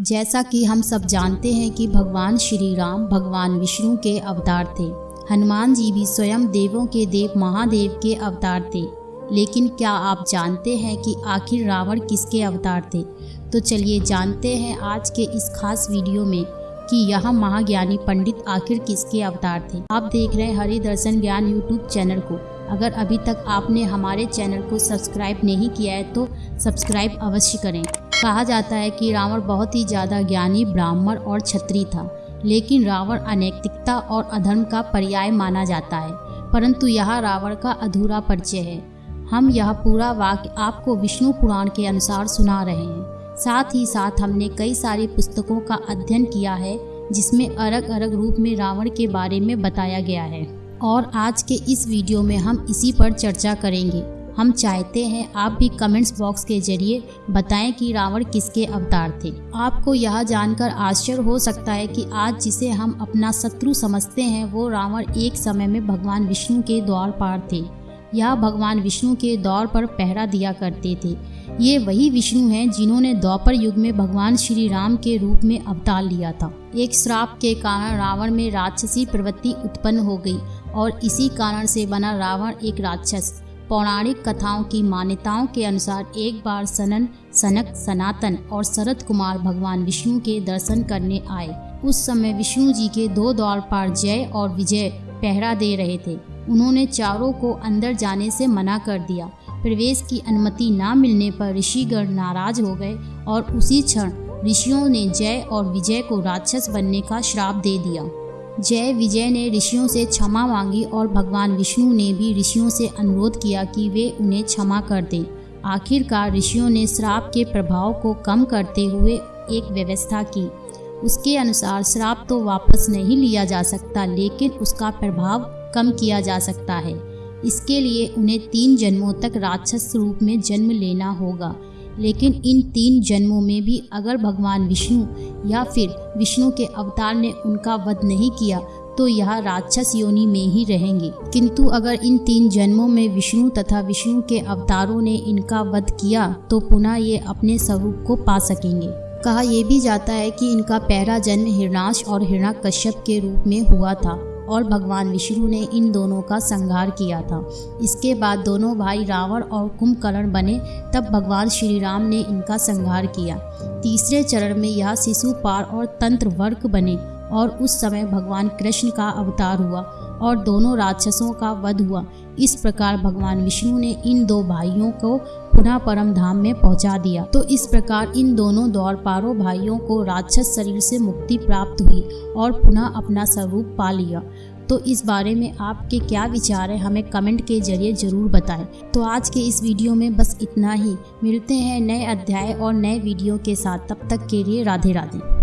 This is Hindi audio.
जैसा कि हम सब जानते हैं कि भगवान श्री राम भगवान विष्णु के अवतार थे। हनुमान जी भी स्वयं देवों के देव महादेव के अवतार थे। लेकिन क्या आप जानते हैं कि आखिर रावण किसके अवतार थे? तो चलिए जानते हैं आज के इस खास वीडियो में कि यह महाज्ञानी पंडित आखिर किसके अवतार थे। आप देख रहे हैं हरि दर्शन ज्ञान यूट्यूब चैनल को। अगर अभी तक आपने हमारे चैनल को सब्सक्राइब नहीं किया है तो सब्सक्राइब अवश्य करें। कहा जाता है कि रावण बहुत ही ज़्यादा ज्ञानी, ब्राह्मण और छत्री था, लेकिन रावण अनैतिकता और अधर्म का पर्याय माना जाता है, परंतु यह रावण का अधूरा परिचय है। हम यह पूरा वाक्य आपको विष्णु पुराण के अनुसार सुना रहे हैं। साथ ही साथ हमने कई सारी पुस्तकों का अध्ययन किया है, जिसमें अलग अलग रूप में रावण के बारे में बताया गया है। और आज के इस वीडियो में हम इसी पर चर्चा करेंगे। हम चाहते हैं आप भी कमेंट्स बॉक्स के ज़रिए बताएँ कि रावण किसके अवतार थे। आपको यह जानकर आश्चर्य हो सकता है कि आज जिसे हम अपना शत्रु समझते हैं, वो रावण एक समय में भगवान विष्णु के द्वार पार थे। यह भगवान विष्णु के दौर पर पहरा दिया करते थे। ये वही विष्णु हैं जिन्होंने द्वापर युग में भगवान श्री राम के रूप में अवतार लिया था। एक श्राप के कारण रावण में राक्षसी प्रवृत्ति उत्पन्न हो गई और इसी कारण से बना रावण एक राक्षस। पौराणिक कथाओं की मान्यताओं के अनुसार एक बार सनन, सनक, सनातन और शरद कुमार भगवान विष्णु के दर्शन करने आए। उस समय विष्णु जी के दो द्वार पर जय और विजय पहरा दे रहे थे। उन्होंने चारों को अंदर जाने से मना कर दिया। प्रवेश की अनुमति न मिलने पर ऋषिगण नाराज़ हो गए और उसी क्षण ऋषियों ने जय और विजय को राक्षस बनने का श्राप दे दिया। जय विजय ने ऋषियों से क्षमा मांगी और भगवान विष्णु ने भी ऋषियों से अनुरोध किया कि वे उन्हें क्षमा कर दें। आखिरकार ऋषियों ने श्राप के प्रभाव को कम करते हुए एक व्यवस्था की। उसके अनुसार श्राप तो वापस नहीं लिया जा सकता, लेकिन उसका प्रभाव कम किया जा सकता है। इसके लिए उन्हें तीन जन्मों तक राक्षस रूप में जन्म लेना होगा। लेकिन इन तीन जन्मों में भी अगर भगवान विष्णु या फिर विष्णु के अवतार ने उनका वध नहीं किया तो यह राक्षस योनि में ही रहेंगे। किंतु अगर इन तीन जन्मों में विष्णु तथा विष्णु के अवतारों ने इनका वध किया तो पुनः ये अपने स्वरूप को पा सकेंगे। कहा यह भी जाता है कि इनका पहला जन्म हिरणाश और हिरणा कश्यप के रूप में हुआ था। और भगवान विष्णु ने इन दोनों का संहार किया था। इसके बाद दोनों भाई रावण और कुंभकर्ण बने, तब भगवान श्री राम ने इनका संहार किया। तीसरे चरण में यह शिशुपाल और तंत्र वर्क बने और उस समय भगवान कृष्ण का अवतार हुआ और दोनों राक्षसों का वध हुआ। इस प्रकार भगवान विष्णु ने इन दो भाइयों को पुनः परम धाम में पहुँचा दिया। तो इस प्रकार इन दोनों दौड़पारों भाइयों को राक्षस शरीर से मुक्ति प्राप्त हुई और पुनः अपना स्वरूप पा लिया। तो इस बारे में आपके क्या विचार है, हमें कमेंट के ज़रिए ज़रूर बताएँ। तो आज के इस वीडियो में बस इतना ही। मिलते हैं नए अध्याय और नए वीडियो के साथ। तब तक के लिए राधे राधे